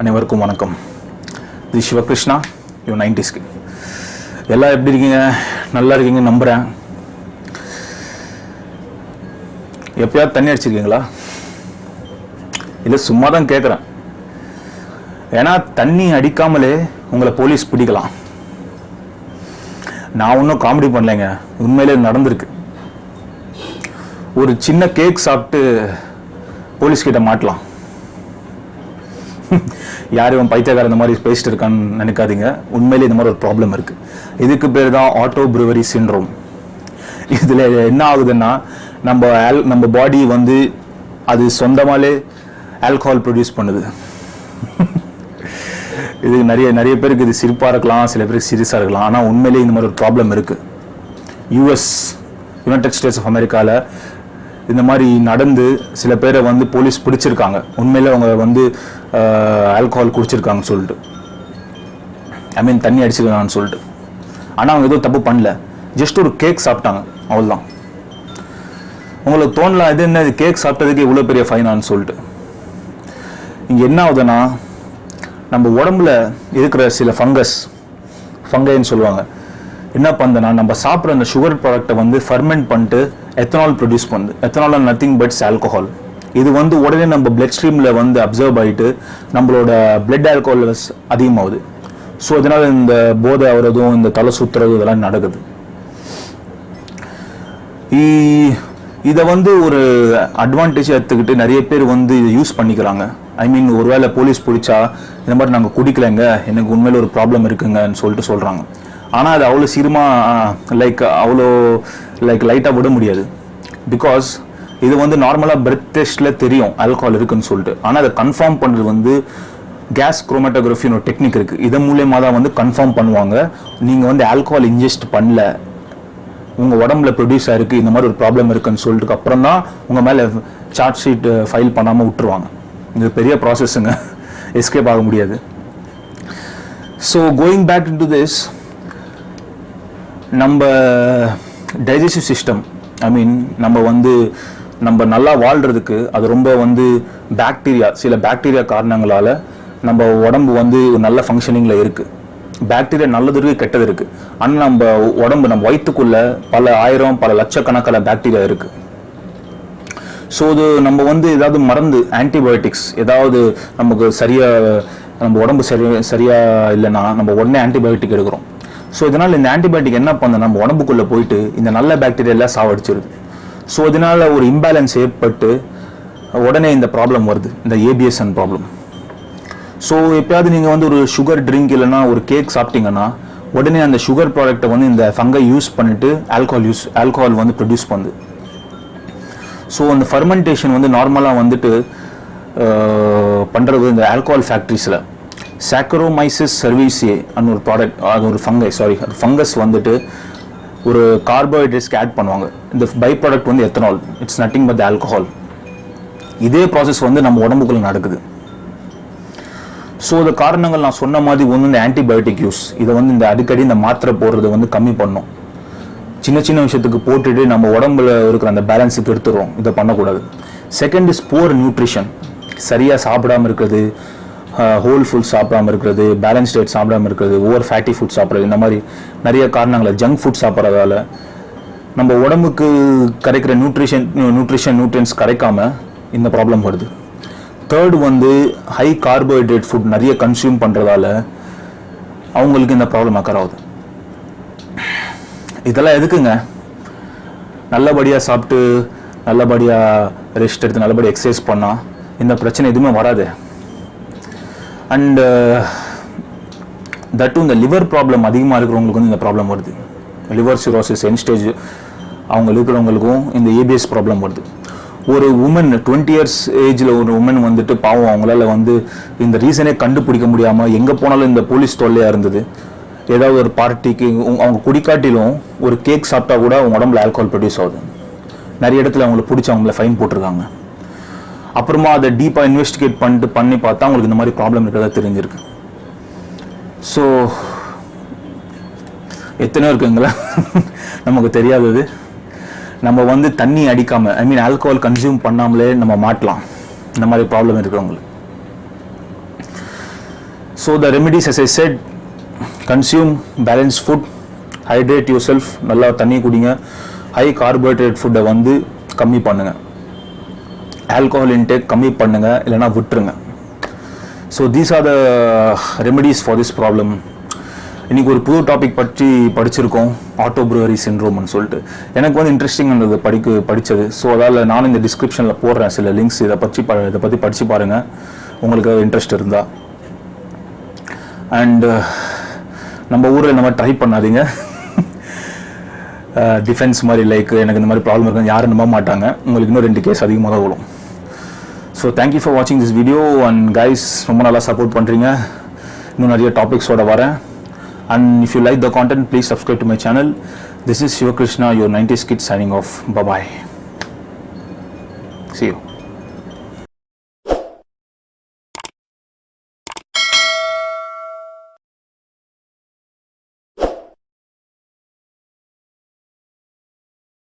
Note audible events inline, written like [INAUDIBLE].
அனைவருக்கும் வணக்கம். இது சிவகிருஷ்ணா யோ நைன்டிஸ்க்கு. எல்லாம் எப்படி இருக்கீங்க? நல்லா இருக்கீங்க நம்புகிறேன் எப்பயாவது தண்ணி அடிச்சிருக்கீங்களா? இல்லை சும்மா தான் கேட்குறேன் ஏன்னா தண்ணி அடிக்காமலே உங்களை போலீஸ் பிடிக்கலாம். நான் ஒன்றும் காமெடி பண்ணலைங்க. உண்மையிலே நடந்திருக்கு. ஒரு சின்ன கேக் சாப்பிட்டு போலீஸ் கிட்ட மாட்டலாம். யார் இவன் பைத்தியக்கார இந்த மாதிரி பேசிட்டு இருக்கான்னு நினைக்காதீங்க. உண்மையிலே இந்த மாதிரி ஒரு ப்ராப்ளம் இருக்கு. இதுக்கு பேர் தான் ஆட்டோ ப்ரூவரி சின்ரோம் இதில் என்ன ஆகுதுன்னா நம்ம ஆல் நம்ம பாடி வந்து அது சொந்தமாலே ஆல்கஹால் ப்ரொடியூஸ் பண்ணுது. [LAUGHS] இது நிறைய நிறைய பேருக்கு இது சிரிப்பாக இருக்கலாம் சில பேருக்கு சீரியஸாக இருக்கலாம். ஆனால் உண்மையிலேயே இந்த மாதிரி ஒரு ப்ராப்ளம் இருக்குது யூஎஸ் யுனைடெட் ஸ்டேட்ஸ் ஆஃப் அமெரிக்காவில் இந்த மாதிரி நடந்து சில பேரை வந்து போலீஸ் பிடிச்சிருக்காங்க. உண்மையில் அவங்க வந்து ஆல்கஹால் குடிச்சிருக்காங்கன்னு சொல்லிட்டு. ஐ மீன் தண்ணி அடிச்சிருக்காங்கன்னு சொல்லிட்டு. ஆனால் அவங்க எதுவும் தப்பு பண்ணல. ஜஸ்ட் ஒரு கேக் சாப்பிட்டாங்க. அவ்வளோதான் உங்களுக்கு தோணலாம் இது என்ன கேக் சாப்பிட்டதுக்கு இவ்வளோ பெரிய ஃபைனான்னு சொல்லிட்டு. இங்கே என்ன ஆகுதுன்னா நம்ம உடம்புல இருக்கிற சில ஃபங்கஸ் ஃபங்கைன்னு சொல்லுவாங்க. என்ன பண்ணுதுன்னா நம்ம சாப்பிட்ற அந்த சுகர் ப்ராடக்ட்டை வந்து ஃபர்மெண்ட் பண்ணிட்டு எத்தனால் ப்ரொடியூஸ் பண்ணுது எத்தனால் நத்திங் பட்ஸ் ஆல்கஹால் இது வந்து உடனே நம்ம பிளட் ஸ்ட்ரீமில் வந்து அப்சர்வ் ஆகிட்டு நம்மளோட பிளட் ஆல்கோஹால் லெவல்ஸ் அதிகமாகுது. ஸோ இதனால் இந்த போதை ஆகிறதும் இந்த தலை சுற்றுறதும் இதெல்லாம் நடக்குது. இதை வந்து ஒரு அட்வான்டேஜ் எடுத்துக்கிட்டு நிறைய பேர் வந்து இதை யூஸ் பண்ணிக்கிறாங்க. ஐ மீன் ஒருவேளை போலீஸ் பிடிச்சா இந்த மாதிரி நாங்கள் குடிக்கலைங்க எனக்கு உண்மையில் ஒரு ப்ராப்ளம் இருக்குங்கன்னு சொல்லிட்டு சொல்கிறாங்க ஆனால் அது அவ்வளோ சீக்கிரமாக லைக் அவ்வளோ லைக் லைட்டாக விட முடியாது. பிகாஸ் இது வந்து நார்மலாக பிரெத் டெஸ்ட்டில் தெரியும் ஆல்கஹால் இருக்குன்னு சொல்லிட்டு. ஆனால் அதை கன்ஃபார்ம் பண்ணுறது வந்து கேஸ் குரோமேட்டோகிராஃபின்னு ஒரு டெக்னிக் இருக்குது இதன் மூலயமா தான் வந்து கன்ஃபார்ம் பண்ணுவாங்க. நீங்கள் வந்து ஆல்கஹால் இன்ஜெஸ்ட் பண்ணல. உங்கள் உடம்புல ப்ரொடியூஸ் ஆயிருக்கு இந்த மாதிரி ஒரு ப்ராப்ளம் இருக்குன்னு சொல்லிட்டு அப்புறம் தான் உங்கள் மேலே சார்ஜ் ஷீட் ஃபைல் பண்ணாமல் விட்டுருவாங்க. இது பெரிய ப்ராசஸ்ஸுங்க எஸ்கேப் ஆக முடியாது. So going back to this நம்ம டைஜஸ்டிவ் சிஸ்டம் ஐ மீன் நம்ம வந்து நம்ம நல்லா வாழ்கிறதுக்கு அது ரொம்ப வந்து பாக்டீரியா சில பாக்டீரியா காரணங்களால் நம்ம உடம்பு வந்து நல்ல ஃபங்க்ஷனிங்கில் இருக்குது பாக்டீரியா நல்லது இருக்குது கெட்டது இருக்குது ஆனால் நம்ம உடம்பு நம்ம வயிற்றுக்குள்ளே பல ஆயிரம் பல லட்சக்கணக்கான பாக்டீரியா இருக்குது ஸோ இது நம்ம வந்து ஏதாவது மறந்து ஆன்டிபயோட்டிக்ஸ் ஏதாவது நமக்கு சரியாக நம்ம உடம்பு சரி சரியாக இல்லைன்னா நம்ம உடனே ஆன்டிபயோட்டிக் எடுக்கிறோம். ஸோ இதனால் இந்த ஆன்டிபயோட்டிக் என்ன பண்ண நம்ம உடம்புக்குள்ளே போயிட்டு இந்த நல்ல பாக்டீரியெல்லாம் சாவடிச்சிருது. ஸோ இதனால் ஒரு இம்பேலன்ஸ் ஏற்பட்டு உடனே இந்த ப்ராப்ளம் வருது. இந்த ஏபிஎஸ்என் ப்ராப்ளம் ஸோ எப்பயாவது நீங்கள் வந்து ஒரு சுகர் ட்ரிங்க் இல்லைன்னா ஒரு கேக் சாப்பிட்டீங்கன்னா உடனே அந்த சுகர் ப்ராடக்ட்டை வந்து இந்த ஃபங்கை யூஸ் பண்ணிட்டு ஆல்கஹால் யூஸ் ஆல்கஹால் வந்து ப்ரொடியூஸ் பண்ணுது. ஸோ அந்த ஃபர்மெண்டேஷன் வந்து நார்மலாக வந்துட்டு பண்ணுறது இந்த ஆல்கஹால் ஃபேக்ட்ரிஸில் சாக்கரோமைசிஸ் சர்வீஸே அன்னு ஒரு ப்ராடக்ட் அது ஒரு ஃபங்கை சாரி ஃபங்கஸ் வந்துட்டு ஒரு கார்போஹைட்ரேட்ஸ்க்கு ஆட் பண்ணுவாங்க. இந்த பை ப்ராடக்ட் வந்து ethanol it's nothing but alcohol இதே ப்ராசஸ் வந்து நம்ம உடம்புக்குள்ள நடக்குது. ஸோ இந்த காரணங்கள் நான் சொன்ன மாதிரி ஒன்று இந்த ஆன்டிபயோட்டிக் யூஸ் இதை வந்து இந்த அடிக்கடி இந்த மாத்திரை போடுறதை வந்து கம்மி பண்ணும். சின்ன சின்ன விஷயத்துக்கு போட்டுட்டு நம்ம உடம்புல இருக்கிற அந்த பேலன்ஸுக்கு எடுத்துடுறோம். இதை பண்ணக்கூடாது. செகண்ட் இஸ் போர் நியூட்ரிஷன் சரியாக சாப்பிடாம இருக்கிறது ஹோல் ஃபுட் சாப்பிடாம இருக்கிறது பேலன்ஸ் டேட் சாப்பிடாம இருக்கிறது ஓவர் ஃபேட்டி ஃபுட் சாப்பிட்றது இந்த மாதிரி நிறைய காரணங்களை ஜங்க் ஃபுட் சாப்பிட்றதால நம்ம உடம்புக்கு கிடைக்கிற நியூட்ரிஷன் நியூட்ரிஷன் நியூட்ரியன்ஸ் கிடைக்காம இந்த ப்ராப்ளம் வருது. தேர்ட் வந்து ஹை கார்போஹைட்ரேட் ஃபுட் நிறைய கன்சியூம் பண்ணுறதால அவங்களுக்கு இந்த ப்ராப்ளம் அக்கர் ஆகுது. இதெல்லாம் எதுக்குங்க? நல்லபடியாக சாப்பிட்டு நல்லபடியாக ரெஸ்ட் எடுத்து நல்லபடியாக எக்ஸசைஸ் பண்ணால் இந்த பிரச்சனை எதுவுமே வராது. அண்டு தட்டும் uh, இந்த லிவர் ப்ராப்ளம் அதிகமாக இருக்கிறவங்களுக்கு வந்து இந்த ப்ராப்ளம் வருது. லிவர் சிரோசிஸ் என் ஸ்டேஜ் அவங்க இருக்கிறவங்களுக்கும் இந்த ஏபிஎஸ் ப்ராப்ளம் வருது. ஒரு உமன் டுவெண்ட்டி இயர்ஸ் ஏஜில் ஒரு உமன் வந்துட்டு பாவம் அவங்களால வந்து இந்த ரீசனே கண்டுபிடிக்க முடியாமல் எங்கே போனாலும் இந்த போலீஸ் தொல்லையாக இருந்தது. ஏதாவது ஒரு பார்ட்டிக்கு அவங்க குடிக்காட்டிலும் ஒரு கேக் சாப்பிட்டா கூட அவங்க உடம்புல ஆல்கோஹால் ப்ரொடியூஸ் ஆகுது. நிறைய இடத்துல அவங்கள பிடிச்சி அவங்கள ஃபைன் போட்டிருக்காங்க. அப்புறமா அதை டீப்பாக இன்வெஸ்டிகேட் பண்ணிட்டு பண்ணி பார்த்தா உங்களுக்கு இந்த மாதிரி ப்ராப்ளம் இருக்கிறதா தெரிஞ்சிருக்கு. ஸோ எத்தனையோ இருக்குங்களா? [LAUGHS] நமக்கு தெரியாதது. நம்ம வந்து தண்ணி அடிக்காமல் ஐ மீன் ஆல்கோஹால் கன்சியூம் பண்ணாமலே நம்ம மாட்டலாம். இந்த மாதிரி ப்ராப்ளம் இருக்கிறவங்களுக்கு. So the remedies as I said consume balance food hydrate yourself நல்லா தண்ணி குடிங்க. ஹை கார்போஹைட்ரேட் ஃபுட்டை வந்து கம்மி பண்ணுங்கள் ஆல்கோஹால் இன்டேக் கம்மி பண்ணுங்கள் இல்லைனா விட்டுருங்க. So these are the remedies for this problem இன்னைக்கு ஒரு புது டாபிக் பற்றி படிச்சிருக்கோம் ஆட்டோ ப்ரூவரி சின்ரோம்னு சொல்லிட்டு. எனக்கு வந்து இன்ட்ரெஸ்டிங் இருந்தது படிக்க படித்தது ஸோ அதால் நானும் இந்த டிஸ்கிரிப்ஷனில் போடுறேன் சில லிங்க்ஸ் இதை பற்றி ப இதை பற்றி படித்து பாருங்கள் உங்களுக்கு இன்ட்ரெஸ்ட் இருந்தால் அண்டு நம்ம ஊரில் இந்த மாதிரி ட்ரை பண்ணாதீங்க. [LAUGHS] Uh, டிஃபென்ஸ் மாதிரி லைக் எனக்கு இந்த மாதிரி ப்ராப்ளம் இருக்குன்னு யாரும் நம்ப மாட்டாங்க. உங்களுக்கு இன்னும் ரெண்டு கேஸ் அதிகமாக தான் விடும் ஸோ தேங்க்யூ ஃபார் வாட்சிங் திஸ் வீடியோ அண்ட் கைஸ் ரொம்ப நல்லா சப்போர்ட் பண்ணுறீங்க இன்னும் நிறைய டாபிக்ஸோட வரேன். And if you like the content please subscribe to my channel this is Sivakrishna your nineties kid signing off bye bye see you